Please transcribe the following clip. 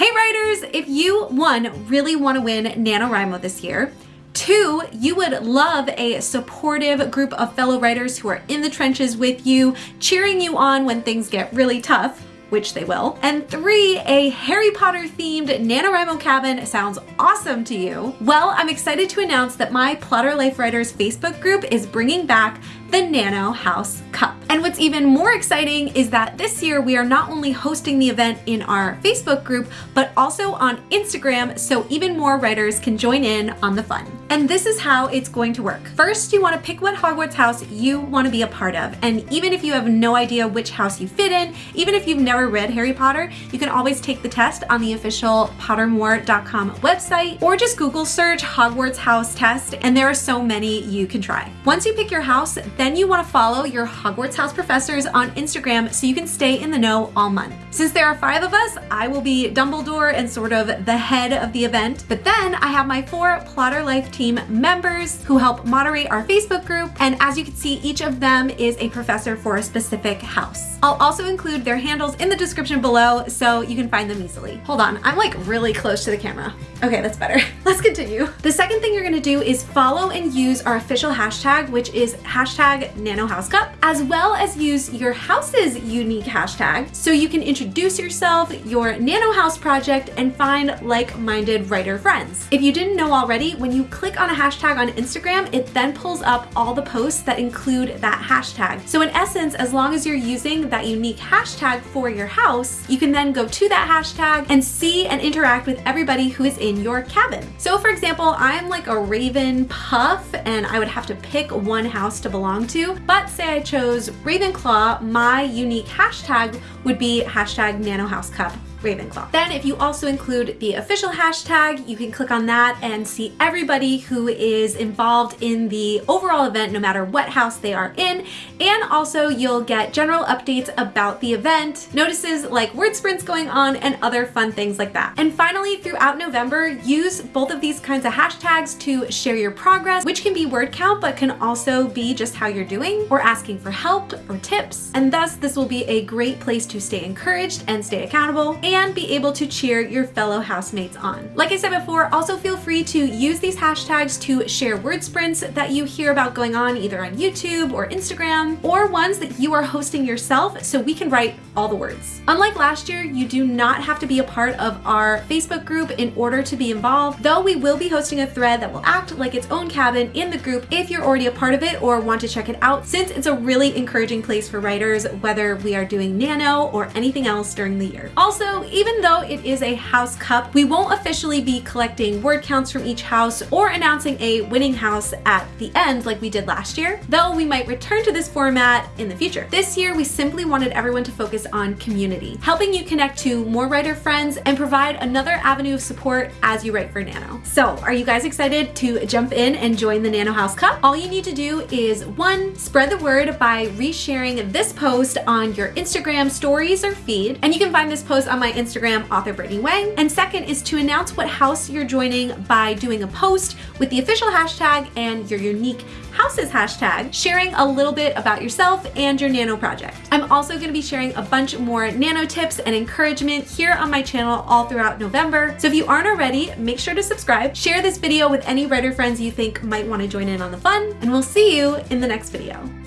Hey writers, if you, one, really want to win NaNoWriMo this year, Two, you would love a supportive group of fellow writers who are in the trenches with you, cheering you on when things get really tough which they will. And three, a Harry Potter themed NaNoWriMo cabin sounds awesome to you. Well, I'm excited to announce that my Plotter Life Writers Facebook group is bringing back the Nano House Cup. And what's even more exciting is that this year we are not only hosting the event in our Facebook group, but also on Instagram so even more writers can join in on the fun. And this is how it's going to work. First, you want to pick what Hogwarts house you want to be a part of. And even if you have no idea which house you fit in, even if you've never read Harry Potter, you can always take the test on the official pottermore.com website or just Google search Hogwarts house test and there are so many you can try. Once you pick your house, then you want to follow your Hogwarts House professors on Instagram so you can stay in the know all month. Since there are five of us, I will be Dumbledore and sort of the head of the event, but then I have my four Plotter Life team members who help moderate our Facebook group, and as you can see, each of them is a professor for a specific house. I'll also include their handles in the description below so you can find them easily. Hold on, I'm like really close to the camera. Okay, that's better. Let's continue. The second thing you're gonna do is follow and use our official hashtag, which is hashtag nanohousecup, as well as use your house's unique hashtag so you can introduce yourself, your nano house project, and find like-minded writer friends. If you didn't know already, when you click on a hashtag on Instagram, it then pulls up all the posts that include that hashtag. So in essence, as long as you're using that unique hashtag for your house, you can then go to that hashtag and see and interact with everybody who is in your cabin. So for example, I'm like a Raven Puff and I would have to pick one house to belong to. But say I chose Ravenclaw, my unique hashtag would be hashtag nanohousecup Ravenclaw. Then if you also include the official hashtag, you can click on that and see everybody who is involved in the overall event, no matter what house they are in. And also you'll get general updates about the event, notices like word sprints going on and other fun things like that. And finally, throughout November, use both of these kinds of hashtags to share your progress, which can be word count, but can also be just how you're doing or asking for help or tips. And thus this will be a great place to stay encouraged and stay accountable be able to cheer your fellow housemates on. Like I said before, also feel free to use these hashtags to share word sprints that you hear about going on either on YouTube or Instagram, or ones that you are hosting yourself so we can write all the words. Unlike last year, you do not have to be a part of our Facebook group in order to be involved, though we will be hosting a thread that will act like its own cabin in the group if you're already a part of it or want to check it out, since it's a really encouraging place for writers, whether we are doing nano or anything else during the year. Also, even though it is a house cup, we won't officially be collecting word counts from each house or announcing a winning house at the end like we did last year, though we might return to this format in the future. This year, we simply wanted everyone to focus on community, helping you connect to more writer friends and provide another avenue of support as you write for Nano. So are you guys excited to jump in and join the Nano House Cup? All you need to do is one, spread the word by resharing this post on your Instagram stories or feed. And you can find this post on my Instagram, author Brittany Wong. And second is to announce what house you're joining by doing a post with the official hashtag and your unique houses hashtag, sharing a little bit about yourself and your nano project. I'm also going to be sharing a bunch more nano tips and encouragement here on my channel all throughout November. So if you aren't already, make sure to subscribe, share this video with any writer friends you think might want to join in on the fun, and we'll see you in the next video.